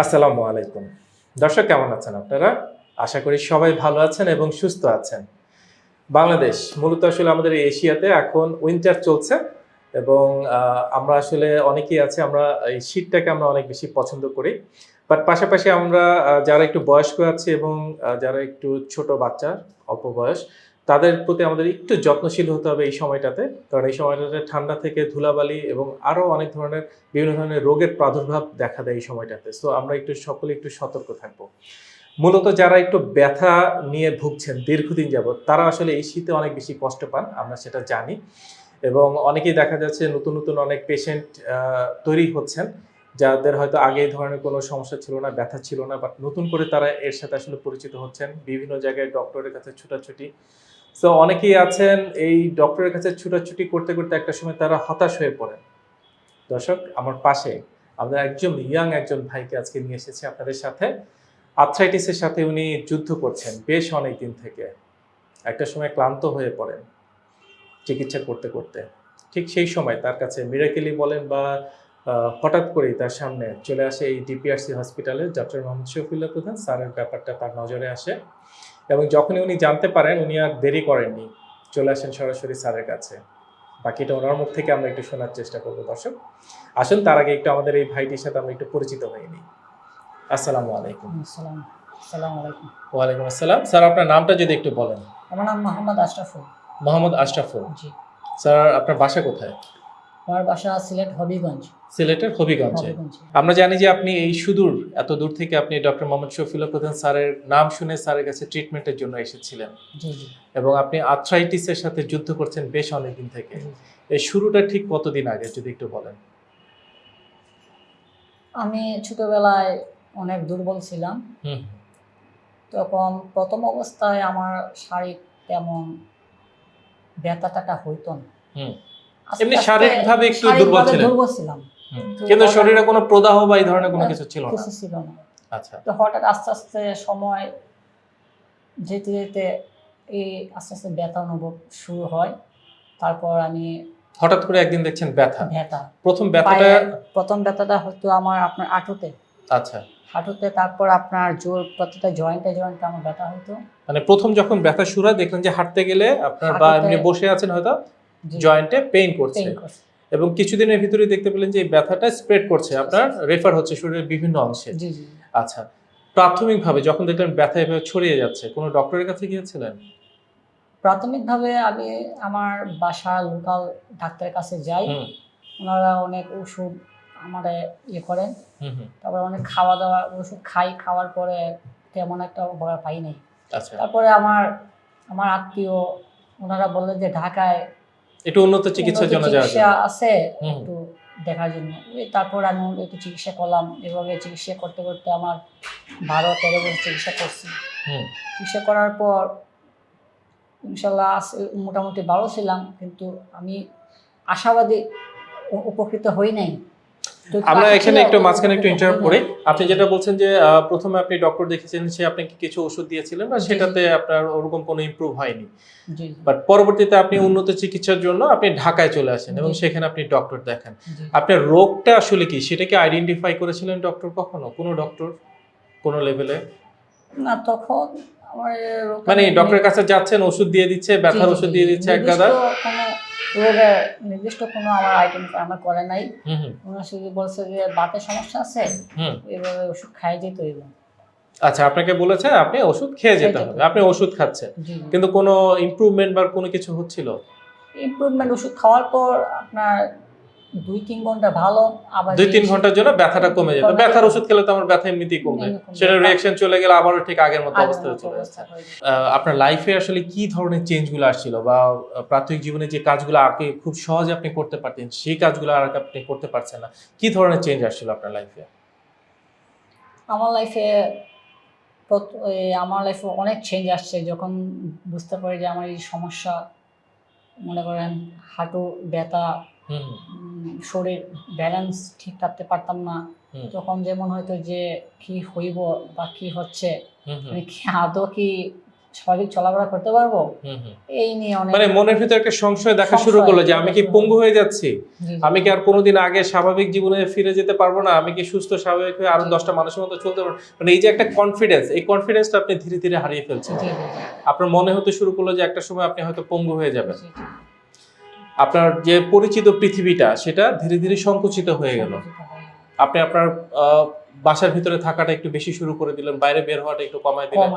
আসসালামু আলাইকুম। দর্শক, কেমন আছেন আপনারা? আশা করি সবাই ভালো আছেন এবং সুস্থ আছেন। বাংলাদেশ মূলত আসলে আমাদের এশিয়াতে এখন উইন্টার চলছে এবং আমরা আসলে অনেকেই আছে, আমরা এই শীতটাকে আমরা অনেক বেশি পছন্দ করি। বাট পাশাপাশি আমরা যারা একটু বয়স্ক আছে এবং যারা একটু ছোট বাচ্চা, অল্প বয়স তাদের প্রতি আমাদের একটু যত্নশীল হতে হবে এই সময়টাতে। কারণ এই সময়টাতে ঠান্ডা থেকে ধুলাবালি এবং আরও অনেক ধরনের বিভিন্ন ধরনের রোগের প্রাদুর্ভাব দেখা দেয় এই সময়টাতে। সো আমরা একটু সকলে একটু সতর্ক থাকব। মূলত যারা একটু ব্যথা নিয়ে ভুগছেন দীর্ঘদিন যাবত তারা আসলে এই শীতে অনেক বেশি কষ্ট পান, আমরা সেটা জানি। এবং অনেকেই দেখা যাচ্ছে নতুন নতুন অনেক পেশেন্ট তৈরি হচ্ছেন, যাদের হয়তো আগে এই ধরনের কোনো সমস্যা ছিল না, ব্যথা ছিল না বাট নতুন করে তারা এর সাথে আসলে পরিচিত হচ্ছেন। বিভিন্ন জায়গায় ডক্টরের কাছে ছুটাছুটি। সো অনেকেই আছেন এই ডক্টরের কাছে ছুটাছুটি করতে করতে একটা সময় তারা হতাশ হয়ে পড়েন। দর্শক, আমার পাশে আমরা একজন ইয়াং একজন ভাইকে আজকে নিয়ে এসেছি আপনাদের সাথে। আর্থ্রাইটিসের সাথে উনি যুদ্ধ করছেন বেশ অনেক দিন থেকে। একটা সময় ক্লান্ত হয়ে পড়েন চিকিৎসা করতে করতে। ঠিক সেই সময় তার কাছে মিরাকেলি বলেন বা হঠাৎ করেই তার সামনে চলে আসে এই ডিপিআরসি হসপিটালে ডক্টর মোহাম্মদ শফিউল্লাহ প্রধান, স্যারের ব্যাপারটা তার নজরে আসে। এবং যখনই উনি জানতে পারেন উনি আর দেরি করেননি। চলে আসেন সরাসরি স্যারের কাছে। বাকিটা ওনার মুখ থেকে আমরা একটু শোনার চেষ্টা করব দর্শক। আসুন তার আগে একটু আমাদের এই ভাইটির সাথে আমরা একটু পরিচিত হয়ে নিই। আসসালামু আলাইকুম। আসসালাম আসসালামু আলাইকুম। ওয়ালাইকুম আসসালাম। স্যার আপনার নামটা যদি একটু বলেন। আমার নাম মোহাম্মদ আশরাফুল। মোহাম্মদ আশরাফুল। জি। স্যার আপনার বাসা কোথায়? আমার বাসা সিলেট হবিগঞ্জ। সিলেটের হবিগঞ্জে। আমরা জানি যে আপনি এই সুদূর এত দূর থেকে আপনি ডক্টর মোহাম্মদ শফিউল্লাহ প্রধান স্যারের নাম শুনে স্যারের কাছে ট্রিটমেন্টের জন্য এসেছিলেন। এবং আপনি আর্থ্রাইটিসের সাথে যুদ্ধ করছেন বেশ অনেকদিন থেকে। এই শুরুটা ঠিক কতদিন আগে যদি একটু বলেন? আমি ছোটবেলায় অনেক দুর্বল ছিলাম। হুম। তখন প্রথম অবস্থায় আমার শারীরিক তেমন ব্যথা টাটা হইতো না। এমনি শারীরিকভাবে একটু দুর্বল ছিলেন? দুর্বল ছিলাম। কিন্তু শরীরে কোনো প্রদাহ বা এই ধরনের কোনো কিছু ছিল না? কিছু ছিল না। আচ্ছা। তো হঠাৎ আস্তে আস্তে সময় যেতে যেতে এই আস্তে আস্তে ব্যথা অনুভব শুরু হয়। তারপর আমি হঠাৎ করে একদিন দেখছেন ব্যথা? ব্যথা। প্রথম ব্যথাটা প্রথম ব্যথাটা হতো আমার আপনার হাঁটুতে আচ্ছা। হাঁটুতে তারপর আপনার জোর প্রতিটা জয়েন্টে জয়েন্টে আমার ব্যথা হতো মানে প্রথম যখন ব্যথা শুরু হয় দেখলেন যে হাঁটতে গেলে আপনার বা এমনি বসে আছেন হয়তো? জয়েন্টে পেইন করছে। এবং কিছুদিনের ভিতরে দেখতে পেলেন যে এই ব্যথাটা স্প্রেড করছে। আপনার রেফার হচ্ছে শরীরের বিভিন্ন অংশে। জি জি। আচ্ছা প্রাথমিকভাবে যখন দেখলেন ব্যথা এভাবে ছড়িয়ে যাচ্ছে কোনো ডক্টরের কাছে গিয়েছিলেন? প্রাথমিকভাবে আমি আমার বাসা লোকাল ডাক্তারের কাছে যাই। ওনারা অনেক ওষুধ আমার ইয়ে করেন। তারপরে অনেক খাওয়া দাওয়া ওষুধ খাই খাওয়ার পরে তেমন একটা উপকার পাই নাই। আচ্ছা। তারপরে আমার আমার আত্মীয় ওনারা বললেন যে ঢাকায় একটু উন্নত চিকিৎসার জন্য চিকিৎসা আছে একটু দেখার জন্য। তারপর আমি একটু চিকিৎসা করলাম এভাবে চিকিৎসা করতে করতে আমার বারো তেরো বছর চিকিৎসা করছি। চিকিৎসা করার পর ইনশাল্লাহ মোটামুটি ভালো ছিলাম কিন্তু আমি আশাবাদী উপকৃত হই নাই। আমরা এখানে একটু মাঝখানে একটু ইন্টারাপ্ট করি। আপনি যেটা বলছেন যে প্রথমে আপনি ডক্টর দেখেছেন সে আপনাকে কিছু ওষুধ দিয়েছিলেন বা। সেটাতে আপনার ওরকম কোনো ইমপ্রুভ হয়নি। বাট পরবর্তীতে আপনি উন্নত চিকিৎসার জন্য আপনি ঢাকায় চলে আসেন এবং সেখানে আপনি ডক্টর দেখান। আপনার রোগটা আসলে কি? সেটাকে আইডেন্টিফাই করেছিলেন ডক্টর কখনো? কোনো ডক্টর কোনো লেভেলে না তখন আমার মানে ডক্টরের কাছে যাচ্ছেন ওষুধ দিয়ে দিচ্ছে ব্যথার ওষুধ দিয়ে দিচ্ছে এক গাদা। রোগের নির্দিষ্ট কোনো আমার আইটেম আমার করে নাই। ওনার শুধু বলছে যে বাতের সমস্যা আছে এভাবে ওষুধ খাই যেতে হইব। আচ্ছা আপনাকে বলেছে আপনি ওষুধ খেয়ে যেতে হবে। আপনি ওষুধ খাচ্ছেন। কিন্তু কোনো ইমপ্রুভমেন্ট বা কোনো কিছু হচ্ছিল? ইমপ্রুভমেন্ট ওষুধ খাওয়ার পর আপনার দুই তিন ঘণ্টা ভালো আবার দুই তিন ঘণ্টার জন্য ব্যথাটা কমে যেত ব্যথার ওষুধ খেলে তো আমার ব্যথা এমনিতেই কমবে এমনি সেটা রিয়াকশন চলে গেলে আবারও ঠিক আগের মতো অবস্থা চলে যাচ্ছে আপনার লাইফে আসলে কি ধরনের চেঞ্জগুলো আসছিল বা প্রাথমিক জীবনে যে কাজগুলো আগে খুব সহজে আপনি করতে পারতেন সেই কাজগুলো আর আপনি করতে পারছেন না কি ধরনের চেঞ্জ আসছিল আপনার লাইফে আমার লাইফে আমার লাইফে অনেক চেঞ্জ আসছে। যখন বুঝতে পারি যে আমার এই সমস্যা মনে করেন হাঁটু ব্যথা শরীর ব্যালেন্স ঠিক রাখতে পারতাম না। তখন যেমন হয়তো যে কি হইব বা কি হচ্ছে আদৌ কি স্বাভাবিক চলাফেরা করতে পারব। এই নিয়ে অনেক মানে মনের ভিতরে একটা সংশয় দেখা শুরু করল যে আমি কি পঙ্গু হয়ে যাচ্ছি। আমি কি আর কোনোদিন আগে স্বাভাবিক জীবনে ফিরে যেতে পারব না? আমি কি সুস্থ স্বাভাবিক হয়ে আরও দশটা মানুষের মতো চলতে পারব? মানে এই যে একটা কনফিডেন্স এই কনফিডেন্সটা আপনি ধীরে ধীরে হারিয়ে ফেলছেন। আপনার মনে হতে শুরু করল যে একটা সময় আপনি হয়তো পঙ্গু হয়ে যাবেন। আপনার যে পরিচিত পৃথিবীটা সেটা ধীরে ধীরে সংকুচিত হয়ে গেল। আপনি আপনার বাসার ভিতরে থাকাটা একটু বেশি শুরু করে দিলেন বাইরে বের হওয়াটা একটু কমায় দিলেন।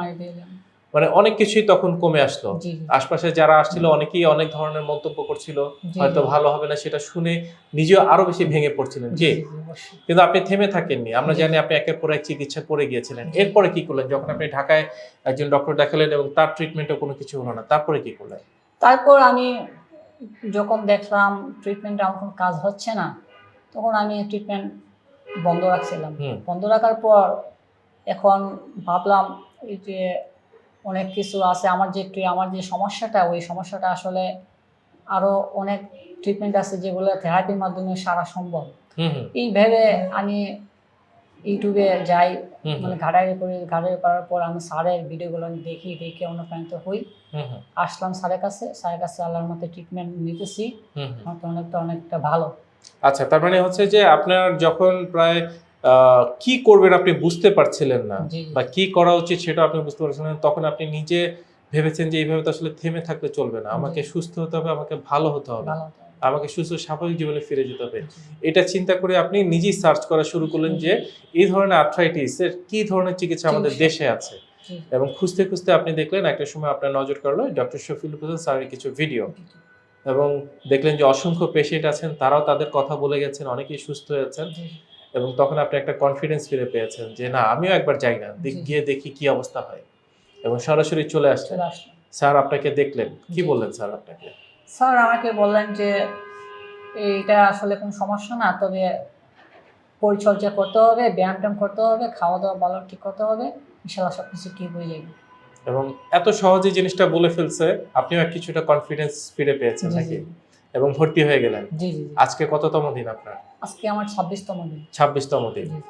মানে অনেক কিছুই তখন কমে আসলো। আশপাশে যারা আসছিল অনেকেই অনেক ধরনের মন্তব্য করছিল। হয়তো ভালো হবে না সেটা শুনে নিজেও আরও বেশি ভেঙে পড়ছিলেন। জি, কিন্তু আপনি থেমে থাকেননি। আমরা জানি আপনি একের পর এক চিকিৎসা করে গিয়েছিলেন। এরপরে কি করলেন? যখন আপনি ঢাকায় একজন ডক্টর দেখালেন এবং তার ট্রিটমেন্টও কোনো কিছু হলো না তারপরে কি করলেন? তারপর আমি যখন দেখলাম ট্রিটমেন্ট আমার কোনো কাজ হচ্ছে না তখন আমি ট্রিটমেন্ট বন্ধ রাখছিলাম। বন্ধ রাখার পর এখন ভাবলাম এই যে অনেক কিছু আছে আমার যে আমার যে সমস্যাটা ওই সমস্যাটা আসলে আরও অনেক ট্রিটমেন্ট আছে যেগুলো থেরাপির মাধ্যমে সারা সম্ভব। এই ভেবে আমি ইউটিউবে যাই মানে ঘাটাঘাটি করি ঘাটাঘাটি করার পর আমি স্যারের ভিডিওগুলো দেখি দেখে অনুপ্রাণিত হই। আসলাম স্যারের কাছে স্যারের কাছে আল্লাহর মতো ট্রিটমেন্ট নিতেছি। আমার তো অনেকটা অনেকটা ভালো। আচ্ছা তার মানে হচ্ছে যে আপনার যখন প্রায় কি করবেন আপনি বুঝতে পারছিলেন না বা কি করা উচিত সেটা আপনি বুঝতে পারছিলেন না, তখন আপনি নিজে ভেবেছেন যে এইভাবে তো আসলে থেমে থাকলে চলবে না। আমাকে সুস্থ হতে হবে আমাকে ভালো হতে হবে। ভালো আমাকে সুস্থ স্বাভাবিক জীবনে ফিরে যেতে হবে। এটা চিন্তা করে আপনি নিজেই সার্চ করা শুরু করলেন যে এই ধরনের আর্থ্রাইটিস এর কি ধরনের চিকিৎসা আমাদের দেশে আছে? এবং খুঁজতে খুঁজতে আপনি দেখলেন একটা সময় আপনার নজর কাড়লো ডক্টর শফিল হোসেন স্যারের কিছু ভিডিও এবং দেখলেন যে অসংখ্য পেশেন্ট আছেন তারাও তাদের কথা বলে গেছেন অনেকেই সুস্থ হয়েছেন জি, এবং তখন আপনি একটা কনফিডেন্স ফিরে পেয়েছেন যে না আমিও একবার যাই না গিয়ে দেখি কি অবস্থা হয়। এবং সরাসরি চলে আসলেন। স্যার আপনাকে দেখলেন। কি বললেন স্যার আপনাকে? স্যার আমাকে বললেন যে এইটা আসলে কোনো সমস্যা না তবে পরিচর্যা করতে হবে ব্যায়াম করতে হবে খাওয়া দাওয়া ভালো ঠিক করতে হবে ইনশাল্লাহ সব কিছু ঠিক হয়ে যাবে। এবং এত সহজে জিনিসটা বলে ফেলছে আপনিও কিছুটা কনফিডেন্স ফিরে পেয়েছেন নাকি? এবং ভর্তি হয়ে গেলেন। জি জি। আজকে কততম দিন আপনার? আজকে আমার ছাব্বিশতম দিন। ছাব্বিশতম দিন।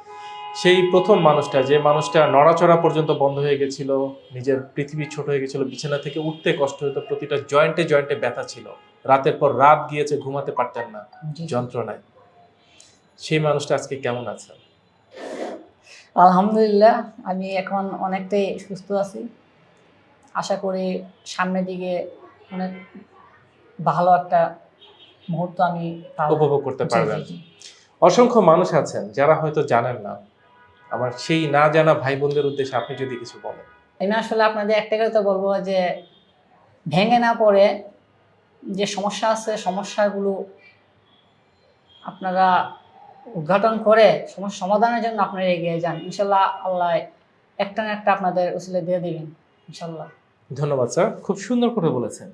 সেই প্রথম মানুষটা যে মানুষটা নড়াচড়া পর্যন্ত বন্ধ হয়ে গেছিল নিজের পৃথিবী ছোট হয়ে গেছিল বিছানা থেকে উঠতে কষ্ট হতো প্রতিটা জয়েন্টে জয়েন্টে ব্যথা ছিল রাতের পর রাত গিয়েছে ঘুমাতে পারতেন না। যন্ত্রণায় সেই মানুষটা আজকে কেমন আছে আলহামদুলিল্লাহ আমি এখন অনেকটাই সুস্থ আছি আশা করি সামনের দিকে অনেক ভালো একটা মুহূর্ত আমি। উপভোগ করতে পারবেন। অসংখ্য মানুষ আছেন যারা হয়তো জানেন না আমার সেই না জানা ভাই বোনদের উদ্দেশ্যে আপনি যদি কিছু বলেন। আমি আসলে আপনাদের একটা কথা বলব যে ভেঙে না পড়ে যে সমস্যা আছে সমস্যাগুলো আপনারা উদ্ঘাটন করে সমস্যা সমাধানের জন্য আপনারা এগিয়ে যান। ইনশাল্লাহ আল্লাহ একটা না একটা আপনাদের উসিলে দিয়ে দিবেন ইনশাল্লাহ। ধন্যবাদ স্যার। খুব সুন্দর করে বলেছেন।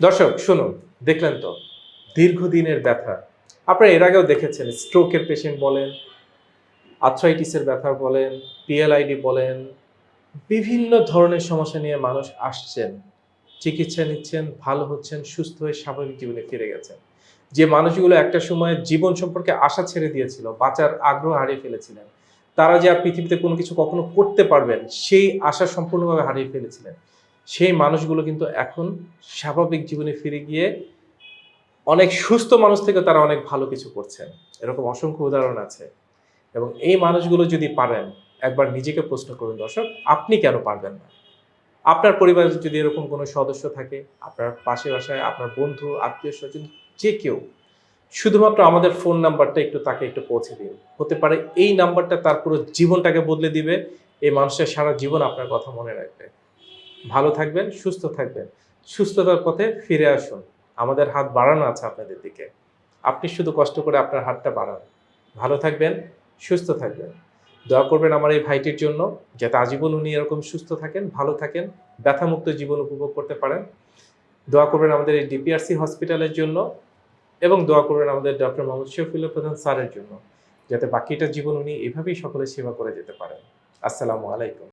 দর্শক শুনুন দেখলেন তো দীর্ঘদিনের ব্যথা। আপনারা এর আগেও দেখেছেন স্ট্রোকের পেশেন্ট বলেন আর্থ্রাইটিসের ব্যথা বলেন পিএলআইডি বলেন, বিভিন্ন ধরনের সমস্যা নিয়ে মানুষ আসছেন, চিকিৎসা নিচ্ছেন, ভালো হচ্ছেন, সুস্থ হয়ে স্বাভাবিক জীবনে ফিরে গেছেন। যে মানুষগুলো একটা সময় জীবন সম্পর্কে আশা ছেড়ে দিয়েছিল, বাঁচার আগ্রহ হারিয়ে ফেলেছিলেন, তারা যে আর পৃথিবীতে কোনো কিছু কখনো করতে পারবেন, সেই আশা সম্পূর্ণভাবে হারিয়ে ফেলেছিলেন। সেই মানুষগুলো কিন্তু এখন স্বাভাবিক জীবনে ফিরে গিয়ে অনেক সুস্থ মানুষ থেকে তারা অনেক ভালো কিছু করছেন। এরকম অসংখ্য উদাহরণ আছে। এবং এই মানুষগুলো যদি পারেন, একবার নিজেকে প্রশ্ন করুন, দর্শক, আপনি কেন পারবেন না? আপনার পরিবারে যদি এরকম কোনো সদস্য থাকে, আপনার পাশে বাসায়, আপনার বন্ধু, আত্মীয় স্বজন, যে কেউ, শুধুমাত্র আমাদের ফোন নাম্বারটা একটু তাকে একটু পৌঁছে দিন। হতে পারে এই নাম্বারটা তার পুরো জীবনটাকে বদলে দিবে, এই মানুষের সারা জীবন আপনার কথা মনে রাখবে। ভালো থাকবেন, সুস্থ থাকবেন। সুস্থতার পথে ফিরে আসুন। আমাদের হাত বাড়ানো আছে আপনাদের দিকে। আপনি শুধু কষ্ট করে আপনার হাতটা বাড়ান। ভালো থাকবেন। সুস্থ থাকবেন। দয়া করবেন আমার এই ভাইটির জন্য, যাতে আজীবন উনি এরকম সুস্থ থাকেন, ভালো থাকেন, ব্যথামুক্ত জীবন উপভোগ করতে পারেন। দোয়া করবেন আমাদের এই ডিপিআরসি হসপিটালের জন্য এবং দোয়া করবেন আমাদের ডক্টর মোহাম্মদ শফিউল্লা প্রধান স্যারের জন্য, যাতে বাকিটা জীবন উনি এভাবেই সকলের সেবা করে যেতে পারেন। আসসালামু আলাইকুম।